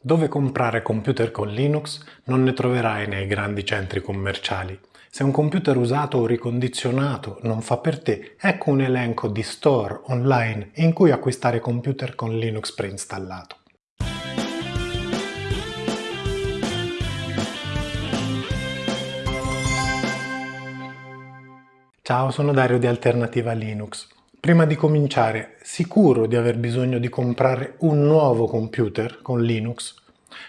Dove comprare computer con Linux non ne troverai nei grandi centri commerciali. Se un computer usato o ricondizionato non fa per te, ecco un elenco di store online in cui acquistare computer con Linux preinstallato. Ciao, sono Dario di Alternativa Linux. Prima di cominciare, sicuro di aver bisogno di comprare un nuovo computer con Linux?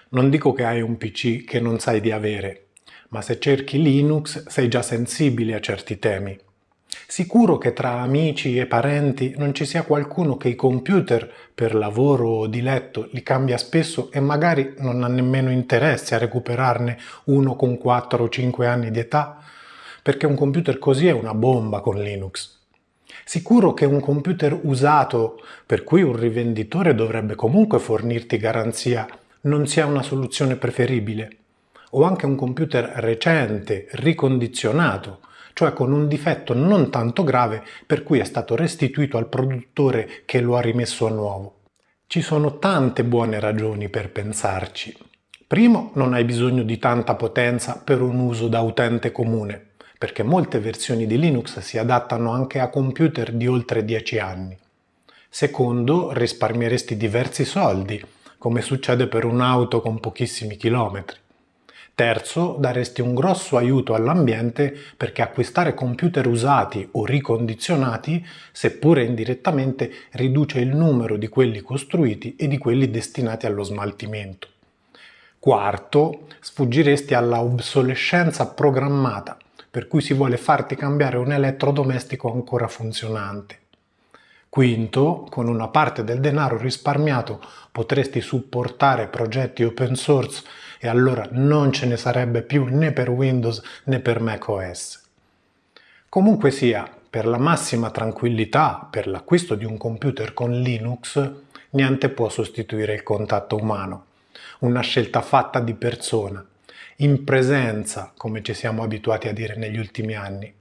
Non dico che hai un PC che non sai di avere, ma se cerchi Linux sei già sensibile a certi temi. Sicuro che tra amici e parenti non ci sia qualcuno che i computer per lavoro o di letto li cambia spesso e magari non ha nemmeno interesse a recuperarne uno con 4 o 5 anni di età, perché un computer così è una bomba con Linux. Sicuro che un computer usato, per cui un rivenditore dovrebbe comunque fornirti garanzia, non sia una soluzione preferibile. O anche un computer recente, ricondizionato, cioè con un difetto non tanto grave per cui è stato restituito al produttore che lo ha rimesso a nuovo. Ci sono tante buone ragioni per pensarci. Primo, non hai bisogno di tanta potenza per un uso da utente comune perché molte versioni di Linux si adattano anche a computer di oltre 10 anni. Secondo, risparmieresti diversi soldi, come succede per un'auto con pochissimi chilometri. Terzo, daresti un grosso aiuto all'ambiente perché acquistare computer usati o ricondizionati, seppure indirettamente, riduce il numero di quelli costruiti e di quelli destinati allo smaltimento. Quarto, sfuggiresti alla obsolescenza programmata, per cui si vuole farti cambiare un elettrodomestico ancora funzionante. Quinto, con una parte del denaro risparmiato potresti supportare progetti open source e allora non ce ne sarebbe più né per Windows né per macOS. Comunque sia, per la massima tranquillità per l'acquisto di un computer con Linux, niente può sostituire il contatto umano, una scelta fatta di persona, in presenza, come ci siamo abituati a dire negli ultimi anni.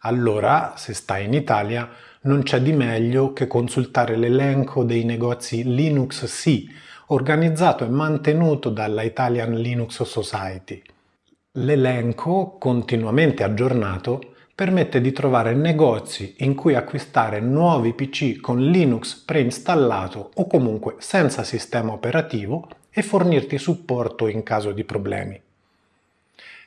Allora, se stai in Italia, non c'è di meglio che consultare l'elenco dei negozi Linux C, organizzato e mantenuto dalla Italian Linux Society. L'elenco, continuamente aggiornato, permette di trovare negozi in cui acquistare nuovi PC con Linux preinstallato o comunque senza sistema operativo e fornirti supporto in caso di problemi.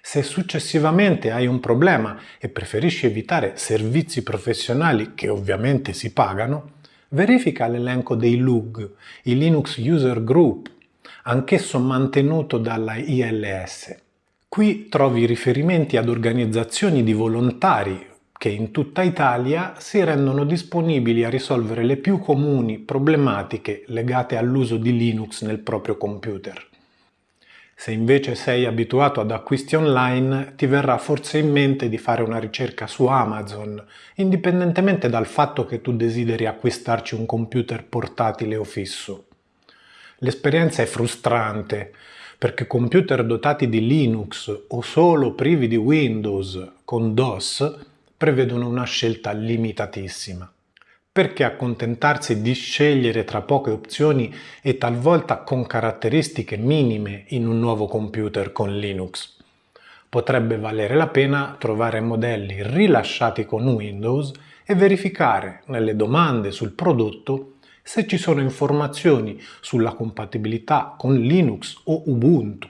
Se successivamente hai un problema e preferisci evitare servizi professionali che ovviamente si pagano, verifica l'elenco dei LUG, i Linux User Group, anch'esso mantenuto dalla ILS. Qui trovi riferimenti ad organizzazioni di volontari che in tutta Italia si rendono disponibili a risolvere le più comuni problematiche legate all'uso di Linux nel proprio computer. Se invece sei abituato ad acquisti online, ti verrà forse in mente di fare una ricerca su Amazon, indipendentemente dal fatto che tu desideri acquistarci un computer portatile o fisso. L'esperienza è frustrante, perché computer dotati di Linux o solo privi di Windows con DOS prevedono una scelta limitatissima. Perché accontentarsi di scegliere tra poche opzioni e talvolta con caratteristiche minime in un nuovo computer con Linux? Potrebbe valere la pena trovare modelli rilasciati con Windows e verificare nelle domande sul prodotto se ci sono informazioni sulla compatibilità con Linux o Ubuntu.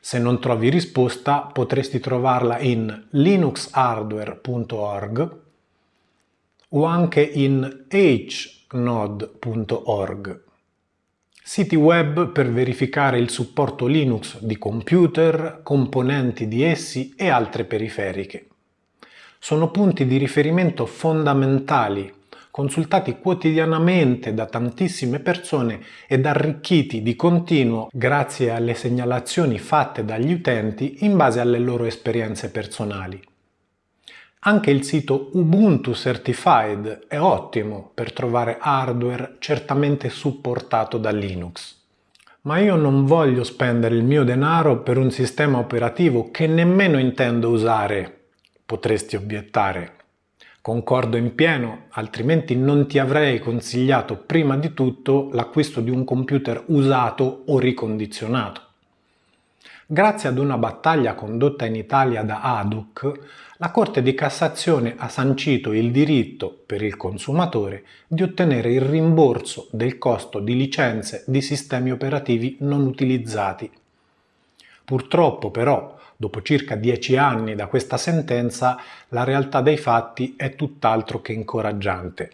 Se non trovi risposta potresti trovarla in linuxhardware.org o anche in hnode.org, siti web per verificare il supporto Linux di computer, componenti di essi e altre periferiche. Sono punti di riferimento fondamentali, consultati quotidianamente da tantissime persone ed arricchiti di continuo grazie alle segnalazioni fatte dagli utenti in base alle loro esperienze personali. Anche il sito Ubuntu Certified è ottimo per trovare hardware certamente supportato da Linux. Ma io non voglio spendere il mio denaro per un sistema operativo che nemmeno intendo usare, potresti obiettare. Concordo in pieno, altrimenti non ti avrei consigliato prima di tutto l'acquisto di un computer usato o ricondizionato. Grazie ad una battaglia condotta in Italia da ADUC, la Corte di Cassazione ha sancito il diritto per il consumatore di ottenere il rimborso del costo di licenze di sistemi operativi non utilizzati. Purtroppo però, dopo circa dieci anni da questa sentenza, la realtà dei fatti è tutt'altro che incoraggiante.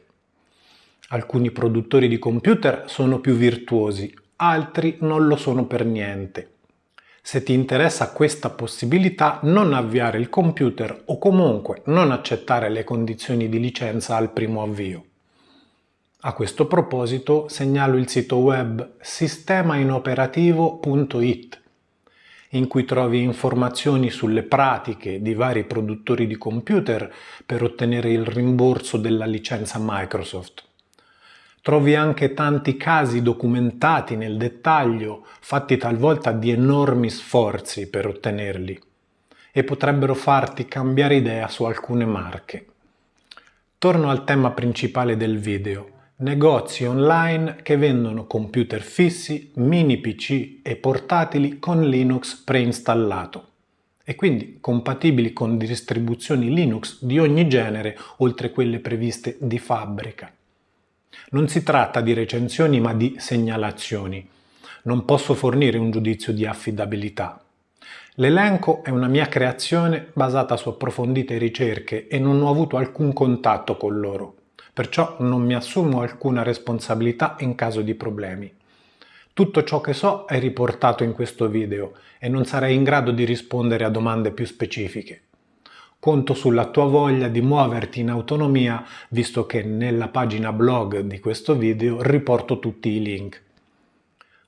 Alcuni produttori di computer sono più virtuosi, altri non lo sono per niente. Se ti interessa questa possibilità, non avviare il computer o comunque non accettare le condizioni di licenza al primo avvio. A questo proposito segnalo il sito web sistemainoperativo.it in cui trovi informazioni sulle pratiche di vari produttori di computer per ottenere il rimborso della licenza Microsoft. Trovi anche tanti casi documentati nel dettaglio, fatti talvolta di enormi sforzi per ottenerli, e potrebbero farti cambiare idea su alcune marche. Torno al tema principale del video, negozi online che vendono computer fissi, mini PC e portatili con Linux preinstallato e quindi compatibili con distribuzioni Linux di ogni genere oltre quelle previste di fabbrica. Non si tratta di recensioni ma di segnalazioni. Non posso fornire un giudizio di affidabilità. L'elenco è una mia creazione basata su approfondite ricerche e non ho avuto alcun contatto con loro perciò non mi assumo alcuna responsabilità in caso di problemi. Tutto ciò che so è riportato in questo video e non sarei in grado di rispondere a domande più specifiche. Conto sulla tua voglia di muoverti in autonomia visto che nella pagina blog di questo video riporto tutti i link.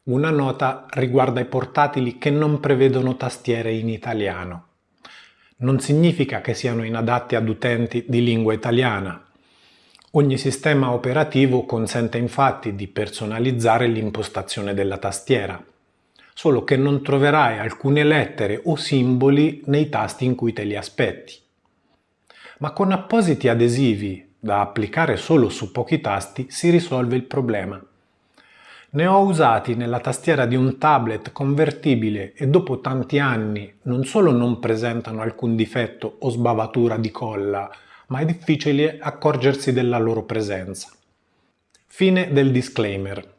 Una nota riguarda i portatili che non prevedono tastiere in italiano. Non significa che siano inadatti ad utenti di lingua italiana, Ogni sistema operativo consente infatti di personalizzare l'impostazione della tastiera, solo che non troverai alcune lettere o simboli nei tasti in cui te li aspetti. Ma con appositi adesivi da applicare solo su pochi tasti si risolve il problema. Ne ho usati nella tastiera di un tablet convertibile e dopo tanti anni non solo non presentano alcun difetto o sbavatura di colla, ma è difficile accorgersi della loro presenza. Fine del disclaimer.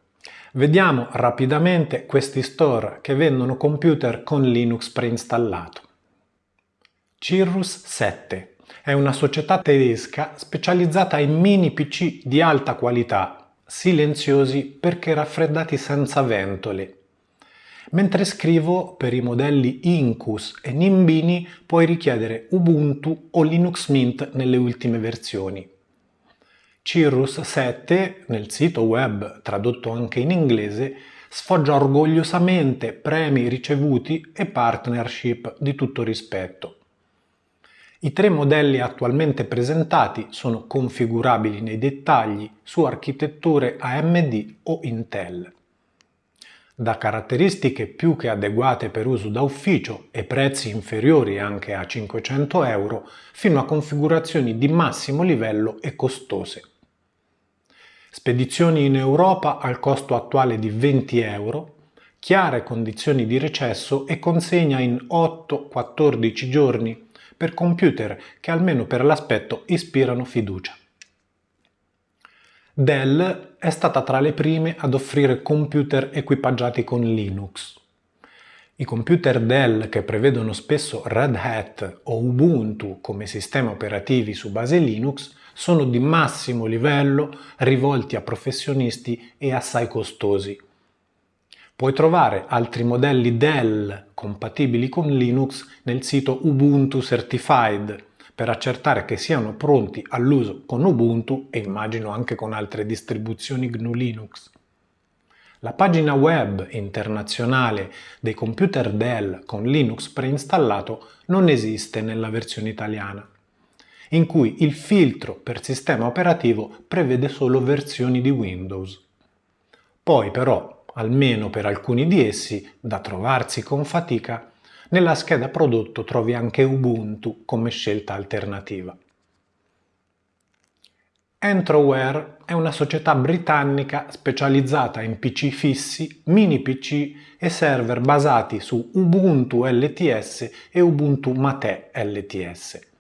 Vediamo rapidamente questi store che vendono computer con Linux preinstallato. Cirrus 7 è una società tedesca specializzata in mini PC di alta qualità, silenziosi perché raffreddati senza ventole Mentre scrivo per i modelli Incus e Nimbini puoi richiedere Ubuntu o Linux Mint nelle ultime versioni. Cirrus 7, nel sito web tradotto anche in inglese, sfoggia orgogliosamente premi ricevuti e partnership di tutto rispetto. I tre modelli attualmente presentati sono configurabili nei dettagli su architetture AMD o Intel da caratteristiche più che adeguate per uso da ufficio e prezzi inferiori anche a 500 euro fino a configurazioni di massimo livello e costose. Spedizioni in Europa al costo attuale di 20 euro, chiare condizioni di recesso e consegna in 8-14 giorni per computer che almeno per l'aspetto ispirano fiducia. Dell è stata tra le prime ad offrire computer equipaggiati con Linux. I computer Dell che prevedono spesso Red Hat o Ubuntu come sistemi operativi su base Linux sono di massimo livello, rivolti a professionisti e assai costosi. Puoi trovare altri modelli Dell compatibili con Linux nel sito Ubuntu Certified per accertare che siano pronti all'uso con Ubuntu e immagino anche con altre distribuzioni GNU Linux. La pagina web internazionale dei computer Dell con Linux preinstallato non esiste nella versione italiana, in cui il filtro per sistema operativo prevede solo versioni di Windows. Poi però, almeno per alcuni di essi, da trovarsi con fatica, nella scheda prodotto trovi anche Ubuntu come scelta alternativa. Entroware è una società britannica specializzata in PC fissi, mini PC e server basati su Ubuntu LTS e Ubuntu Mate LTS.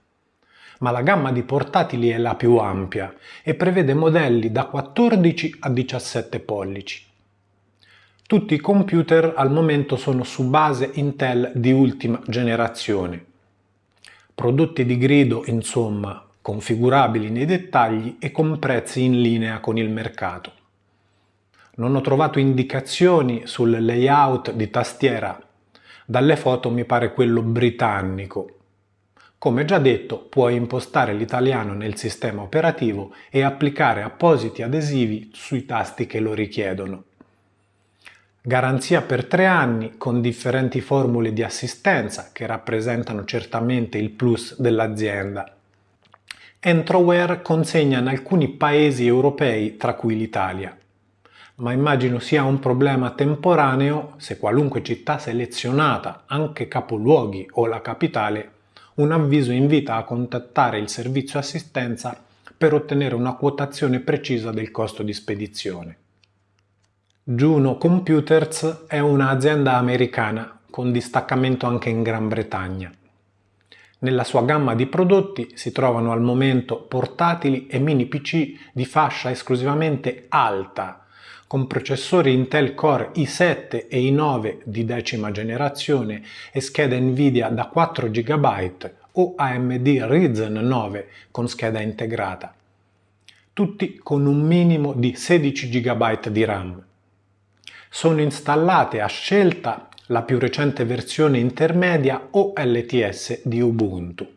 Ma la gamma di portatili è la più ampia e prevede modelli da 14 a 17 pollici. Tutti i computer al momento sono su base Intel di ultima generazione. Prodotti di grido, insomma, configurabili nei dettagli e con prezzi in linea con il mercato. Non ho trovato indicazioni sul layout di tastiera, dalle foto mi pare quello britannico. Come già detto, puoi impostare l'italiano nel sistema operativo e applicare appositi adesivi sui tasti che lo richiedono. Garanzia per tre anni con differenti formule di assistenza che rappresentano certamente il plus dell'azienda. Entroware consegna in alcuni paesi europei, tra cui l'Italia. Ma immagino sia un problema temporaneo se qualunque città selezionata, anche capoluoghi o la capitale, un avviso invita a contattare il servizio assistenza per ottenere una quotazione precisa del costo di spedizione. Juno Computers è un'azienda americana con distaccamento anche in Gran Bretagna. Nella sua gamma di prodotti si trovano al momento portatili e mini PC di fascia esclusivamente alta, con processori Intel Core i7 e i9 di decima generazione e scheda Nvidia da 4 GB o AMD Ryzen 9 con scheda integrata, tutti con un minimo di 16 GB di RAM. Sono installate a scelta la più recente versione intermedia o LTS di Ubuntu.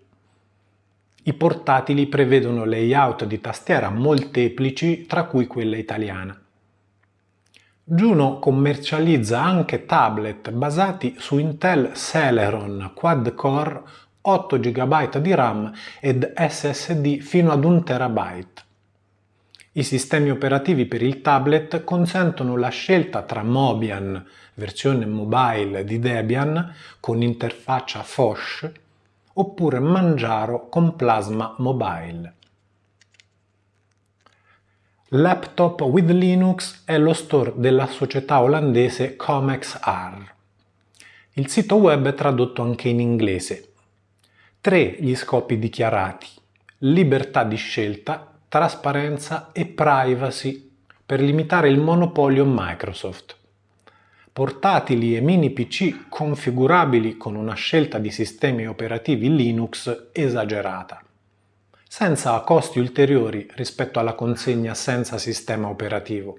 I portatili prevedono layout di tastiera molteplici, tra cui quella italiana. Juno commercializza anche tablet basati su Intel Celeron quad-core 8 GB di RAM ed SSD fino ad 1 TB. I sistemi operativi per il tablet consentono la scelta tra Mobian, versione mobile di Debian con interfaccia Fosh, oppure Manjaro con Plasma Mobile. Laptop with Linux è lo store della società olandese ComexR. Il sito web è tradotto anche in inglese. Tre gli scopi dichiarati. Libertà di scelta, trasparenza e privacy per limitare il monopolio Microsoft. Portatili e mini PC configurabili con una scelta di sistemi operativi Linux esagerata, senza costi ulteriori rispetto alla consegna senza sistema operativo.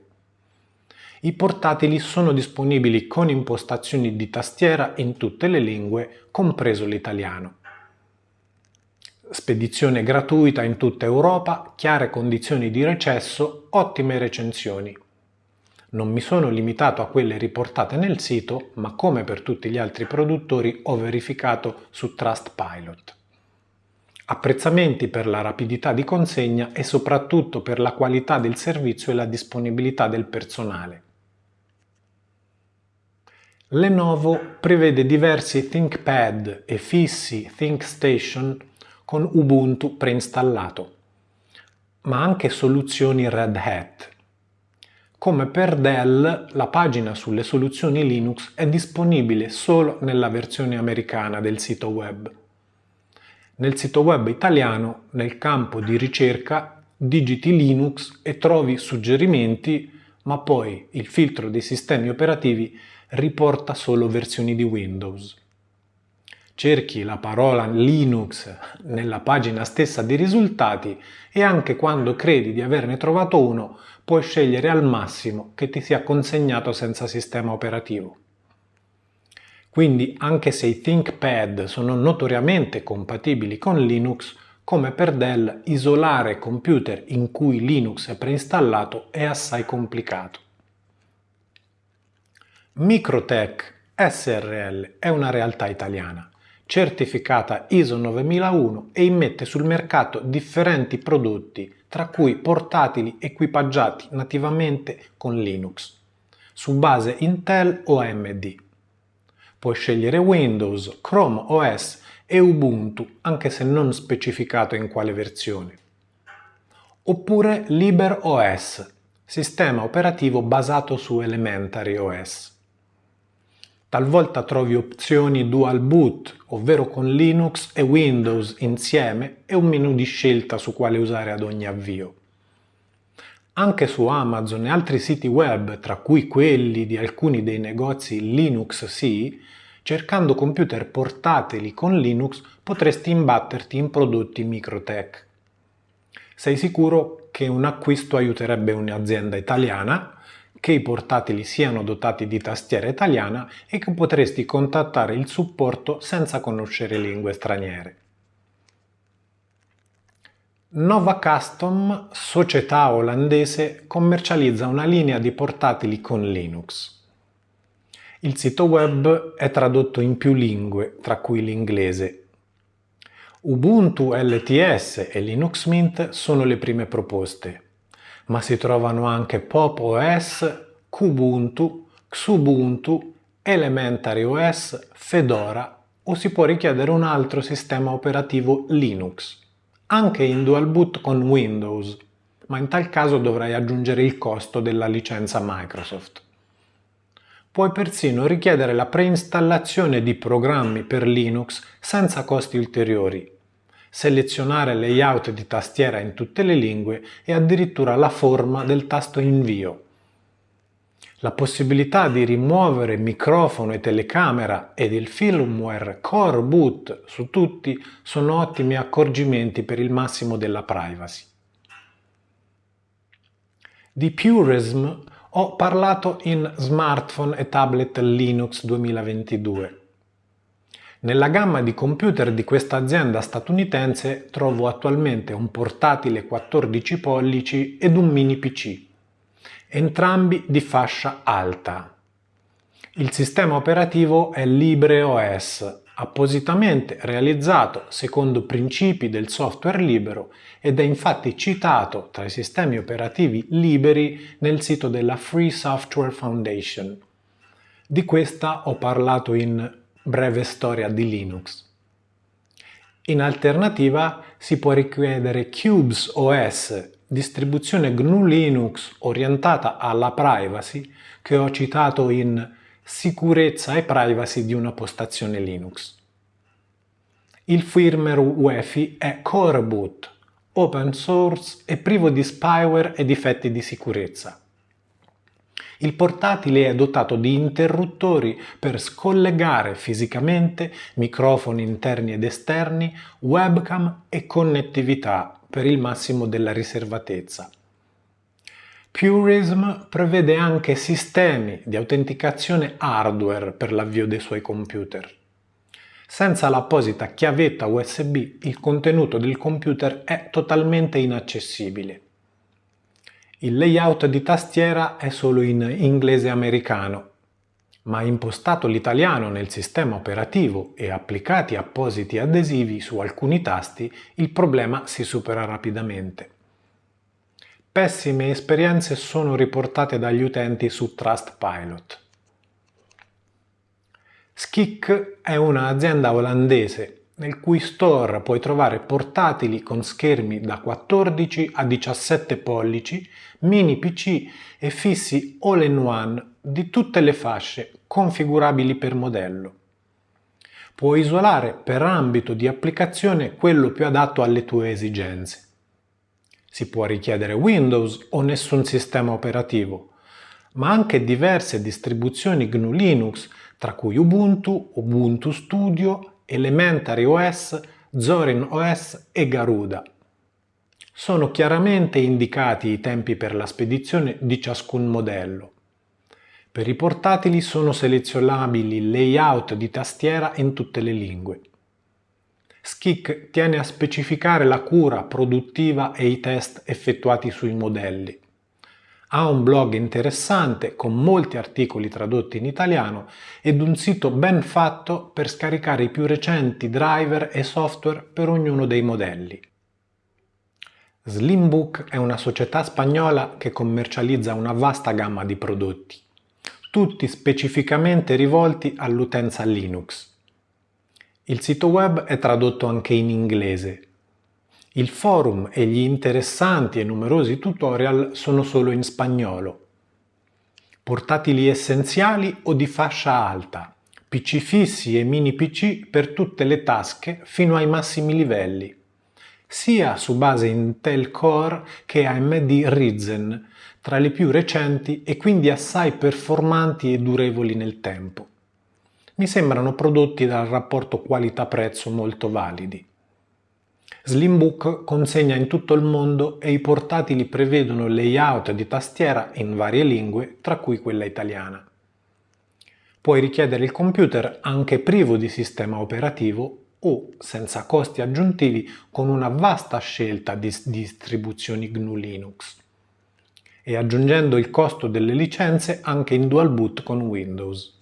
I portatili sono disponibili con impostazioni di tastiera in tutte le lingue, compreso l'italiano. Spedizione gratuita in tutta Europa, chiare condizioni di recesso, ottime recensioni. Non mi sono limitato a quelle riportate nel sito, ma come per tutti gli altri produttori ho verificato su Trustpilot. Apprezzamenti per la rapidità di consegna e soprattutto per la qualità del servizio e la disponibilità del personale. Lenovo prevede diversi ThinkPad e fissi ThinkStation con Ubuntu preinstallato, ma anche soluzioni Red Hat. Come per Dell, la pagina sulle soluzioni Linux è disponibile solo nella versione americana del sito web. Nel sito web italiano, nel campo di ricerca, digiti Linux e trovi suggerimenti, ma poi il filtro dei sistemi operativi riporta solo versioni di Windows cerchi la parola Linux nella pagina stessa dei risultati e anche quando credi di averne trovato uno puoi scegliere al massimo che ti sia consegnato senza sistema operativo. Quindi anche se i ThinkPad sono notoriamente compatibili con Linux, come per Dell isolare computer in cui Linux è preinstallato è assai complicato. Microtech SRL è una realtà italiana certificata ISO 9001 e immette sul mercato differenti prodotti, tra cui portatili equipaggiati nativamente con Linux, su base Intel o AMD. Puoi scegliere Windows, Chrome OS e Ubuntu, anche se non specificato in quale versione. oppure LibreOS, sistema operativo basato su Elementary OS. Talvolta trovi opzioni dual boot, ovvero con Linux e Windows insieme e un menu di scelta su quale usare ad ogni avvio. Anche su Amazon e altri siti web, tra cui quelli di alcuni dei negozi Linux sì, cercando computer portatili con Linux potresti imbatterti in prodotti Microtech. Sei sicuro che un acquisto aiuterebbe un'azienda italiana che i portatili siano dotati di tastiera italiana e che potresti contattare il supporto senza conoscere lingue straniere. Nova Custom, società olandese, commercializza una linea di portatili con Linux. Il sito web è tradotto in più lingue, tra cui l'inglese. Ubuntu LTS e Linux Mint sono le prime proposte ma si trovano anche Pop OS, Kubuntu, Xubuntu, Elementary OS, Fedora o si può richiedere un altro sistema operativo Linux, anche in dual boot con Windows, ma in tal caso dovrai aggiungere il costo della licenza Microsoft. Puoi persino richiedere la preinstallazione di programmi per Linux senza costi ulteriori selezionare layout di tastiera in tutte le lingue e addirittura la forma del tasto invio. La possibilità di rimuovere microfono e telecamera ed il firmware Core Boot su tutti sono ottimi accorgimenti per il massimo della privacy. Di Purism ho parlato in Smartphone e Tablet Linux 2022. Nella gamma di computer di questa azienda statunitense trovo attualmente un portatile 14 pollici ed un mini PC, entrambi di fascia alta. Il sistema operativo è LibreOS, appositamente realizzato secondo principi del software libero ed è infatti citato tra i sistemi operativi liberi nel sito della Free Software Foundation. Di questa ho parlato in breve storia di Linux. In alternativa si può richiedere Cubes OS, distribuzione GNU Linux orientata alla privacy che ho citato in Sicurezza e privacy di una postazione Linux. Il firmware UEFI è Core Boot, open source e privo di spyware e difetti di sicurezza. Il portatile è dotato di interruttori per scollegare fisicamente microfoni interni ed esterni, webcam e connettività per il massimo della riservatezza. Purism prevede anche sistemi di autenticazione hardware per l'avvio dei suoi computer. Senza l'apposita chiavetta USB il contenuto del computer è totalmente inaccessibile. Il layout di tastiera è solo in inglese americano, ma impostato l'italiano nel sistema operativo e applicati appositi adesivi su alcuni tasti, il problema si supera rapidamente. Pessime esperienze sono riportate dagli utenti su Trustpilot. Skik è un'azienda olandese nel cui store puoi trovare portatili con schermi da 14 a 17 pollici, mini PC e fissi all-in-one di tutte le fasce configurabili per modello. Puoi isolare per ambito di applicazione quello più adatto alle tue esigenze. Si può richiedere Windows o nessun sistema operativo, ma anche diverse distribuzioni GNU Linux, tra cui Ubuntu, Ubuntu Studio Elementary OS, Zorin OS e Garuda. Sono chiaramente indicati i tempi per la spedizione di ciascun modello. Per i portatili sono selezionabili layout di tastiera in tutte le lingue. Skik tiene a specificare la cura produttiva e i test effettuati sui modelli. Ha un blog interessante con molti articoli tradotti in italiano ed un sito ben fatto per scaricare i più recenti driver e software per ognuno dei modelli. Slimbook è una società spagnola che commercializza una vasta gamma di prodotti, tutti specificamente rivolti all'utenza Linux. Il sito web è tradotto anche in inglese Il forum e gli interessanti e numerosi tutorial sono solo in spagnolo. Portatili essenziali o di fascia alta, PC fissi e mini PC per tutte le tasche fino ai massimi livelli, sia su base Intel Core che AMD Ryzen, tra le più recenti e quindi assai performanti e durevoli nel tempo. Mi sembrano prodotti dal rapporto qualità-prezzo molto validi. Slimbook consegna in tutto il mondo e i portatili prevedono layout di tastiera in varie lingue, tra cui quella italiana. Puoi richiedere il computer anche privo di sistema operativo o senza costi aggiuntivi con una vasta scelta di distribuzioni GNU Linux e aggiungendo il costo delle licenze anche in dual boot con Windows.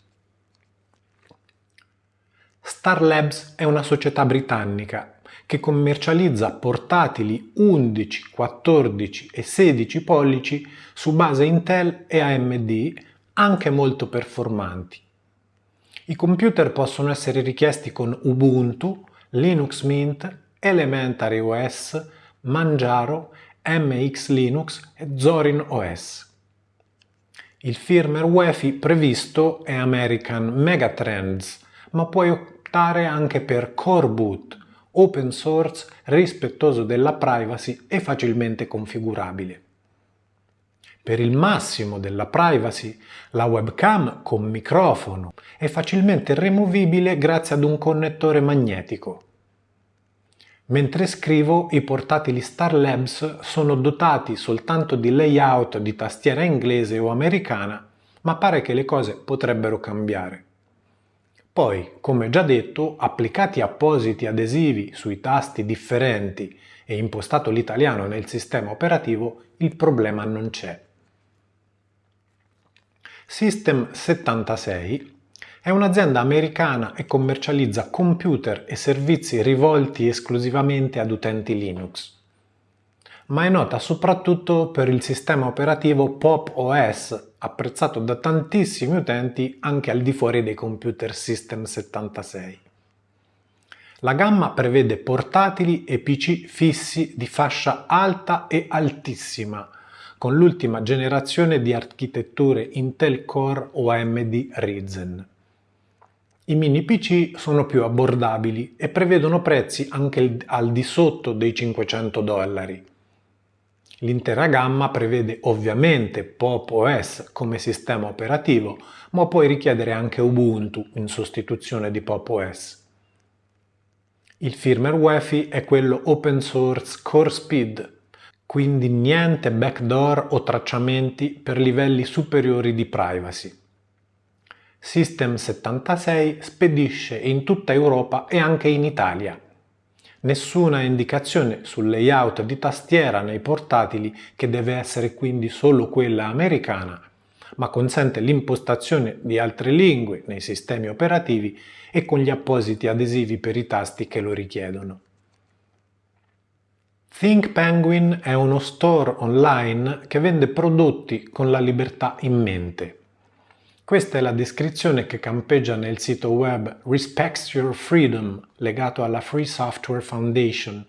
Star Labs è una società britannica che commercializza portatili 11, 14 e 16 pollici su base Intel e AMD anche molto performanti. I computer possono essere richiesti con Ubuntu, Linux Mint, Elementary OS, Manjaro, MX Linux e Zorin OS. Il firmware UEFI previsto è American Megatrends, ma puoi optare anche per Core Boot, open source, rispettoso della privacy e facilmente configurabile. Per il massimo della privacy, la webcam con microfono è facilmente rimovibile grazie ad un connettore magnetico. Mentre scrivo, i portatili Star Labs sono dotati soltanto di layout di tastiera inglese o americana, ma pare che le cose potrebbero cambiare. Poi, come già detto, applicati appositi adesivi sui tasti differenti e impostato l'italiano nel sistema operativo, il problema non c'è. System 76 è un'azienda americana e commercializza computer e servizi rivolti esclusivamente ad utenti Linux ma è nota soprattutto per il sistema operativo Pop OS, apprezzato da tantissimi utenti anche al di fuori dei computer System 76. La gamma prevede portatili e PC fissi di fascia alta e altissima, con l'ultima generazione di architetture Intel Core o AMD Ryzen. I mini PC sono più abbordabili e prevedono prezzi anche al di sotto dei 500 dollari. L'intera gamma prevede ovviamente Pop OS come sistema operativo, ma puoi richiedere anche Ubuntu in sostituzione di Pop OS. Il firmware UEFI è quello open source Core Speed, quindi niente backdoor o tracciamenti per livelli superiori di privacy. System 76 spedisce in tutta Europa e anche in Italia Nessuna indicazione sul layout di tastiera nei portatili che deve essere quindi solo quella americana, ma consente l'impostazione di altre lingue nei sistemi operativi e con gli appositi adesivi per i tasti che lo richiedono. Think Penguin è uno store online che vende prodotti con la libertà in mente. Questa è la descrizione che campeggia nel sito web Respects Your Freedom, legato alla Free Software Foundation,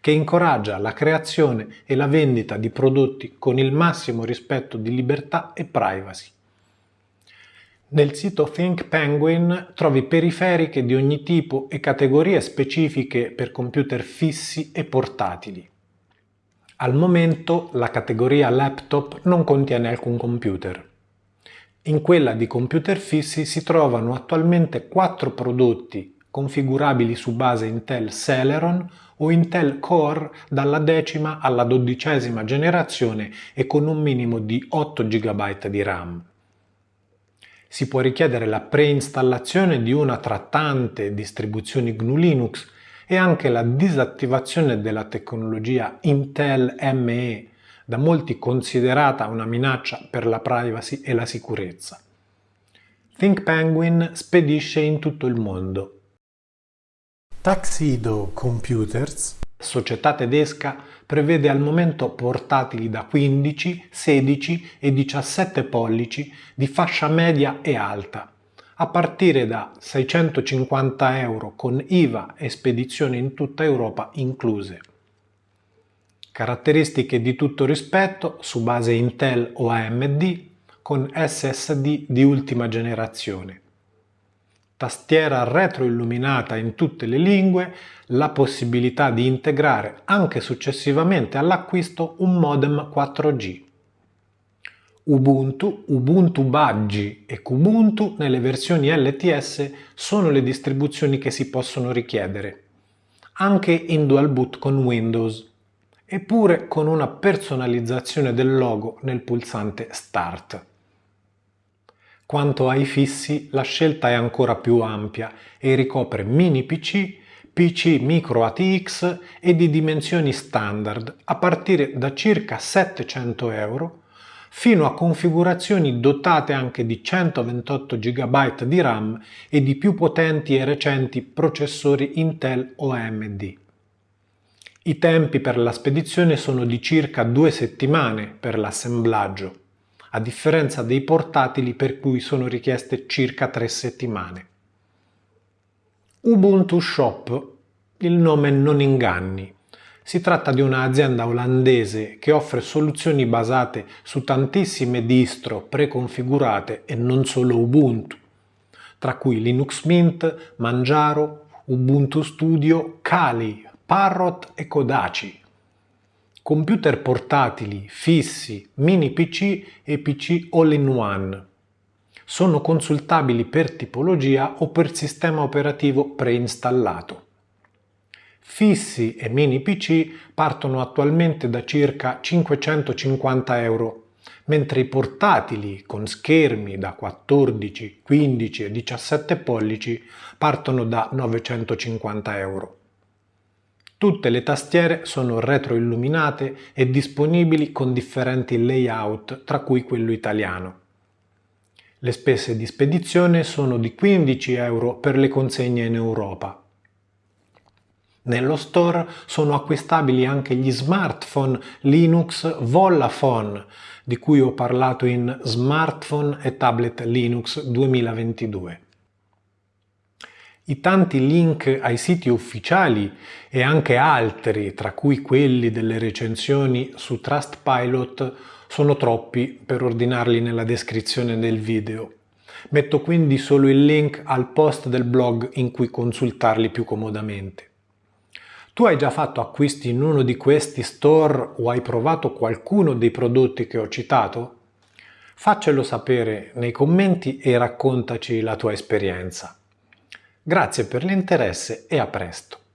che incoraggia la creazione e la vendita di prodotti con il massimo rispetto di libertà e privacy. Nel sito Think Penguin trovi periferiche di ogni tipo e categorie specifiche per computer fissi e portatili. Al momento la categoria laptop non contiene alcun computer. In quella di computer fissi si trovano attualmente quattro prodotti configurabili su base Intel Celeron o Intel Core dalla decima alla dodicesima generazione e con un minimo di 8 GB di RAM. Si può richiedere la preinstallazione di una tra tante distribuzioni GNU Linux e anche la disattivazione della tecnologia Intel ME da molti considerata una minaccia per la privacy e la sicurezza. Think Penguin spedisce in tutto il mondo. Tuxedo Computers, società tedesca, prevede al momento portatili da 15, 16 e 17 pollici di fascia media e alta, a partire da 650 euro con IVA e spedizione in tutta Europa incluse. Caratteristiche di tutto rispetto su base Intel o AMD con SSD di ultima generazione. Tastiera retroilluminata in tutte le lingue, la possibilità di integrare anche successivamente all'acquisto un modem 4G. Ubuntu, Ubuntu Budgie e Kubuntu nelle versioni LTS sono le distribuzioni che si possono richiedere, anche in dual boot con Windows, eppure con una personalizzazione del logo nel pulsante Start. Quanto ai fissi, la scelta è ancora più ampia e ricopre mini PC, PC micro ATX e di dimensioni standard a partire da circa 700 euro fino a configurazioni dotate anche di 128 GB di RAM e di più potenti e recenti processori Intel o AMD. I tempi per la spedizione sono di circa due settimane per l'assemblaggio, a differenza dei portatili per cui sono richieste circa tre settimane. Ubuntu Shop, il nome non inganni, si tratta di un'azienda olandese che offre soluzioni basate su tantissime distro preconfigurate e non solo Ubuntu, tra cui Linux Mint, Manjaro, Ubuntu Studio, Kali, Parrot e Kodachi. Computer portatili, fissi, mini PC e PC all-in-one. Sono consultabili per tipologia o per sistema operativo preinstallato. Fissi e mini PC partono attualmente da circa 550 euro, mentre i portatili con schermi da 14, 15 e 17 pollici partono da 950 euro. Tutte le tastiere sono retroilluminate e disponibili con differenti layout, tra cui quello italiano. Le spese di spedizione sono di 15 euro per le consegne in Europa. Nello store sono acquistabili anche gli smartphone Linux Vollaphone, di cui ho parlato in Smartphone e Tablet Linux 2022. I tanti link ai siti ufficiali e anche altri, tra cui quelli delle recensioni su Trustpilot, sono troppi per ordinarli nella descrizione del video. Metto quindi solo il link al post del blog in cui consultarli più comodamente. Tu hai già fatto acquisti in uno di questi store o hai provato qualcuno dei prodotti che ho citato? Faccelo sapere nei commenti e raccontaci la tua esperienza. Grazie per l'interesse e a presto!